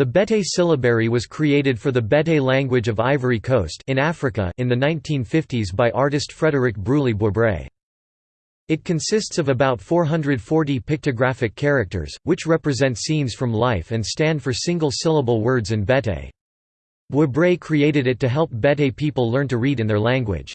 The Bete syllabary was created for the Bete language of Ivory Coast in Africa in the 1950s by artist Frédéric Bruly Bouabré. It consists of about 440 pictographic characters, which represent scenes from life and stand for single-syllable words in Bete. Boibré created it to help Bete people learn to read in their language.